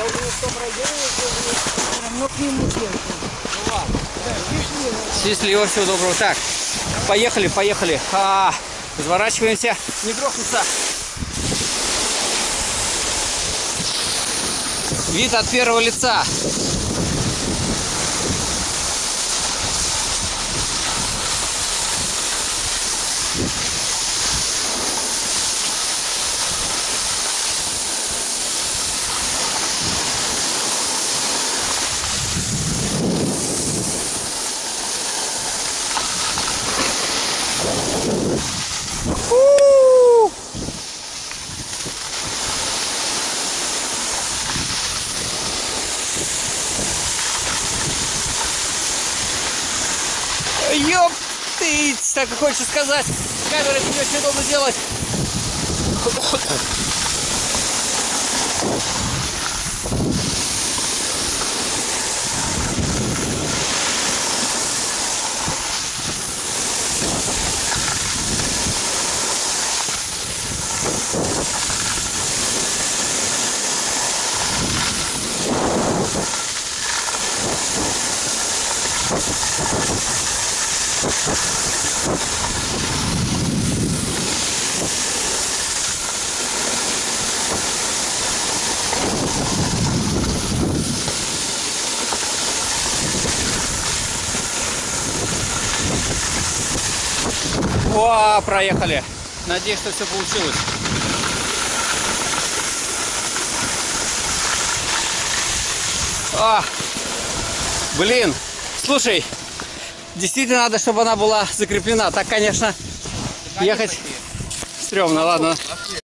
Я уже в том районе, все равно к нему держу. Ну ладно. Да, счастливо. Счастливо, всего доброго. Так, поехали, поехали. А, разворачиваемся. Не грохнуться. Вид от первого лица. Ёп ты, так и хочется сказать. Камера это не очень удобно делать. О, проехали. Надеюсь, что все получилось. А, блин, слушай, действительно надо, чтобы она была закреплена. Так, конечно, ехать стрёмно, ладно.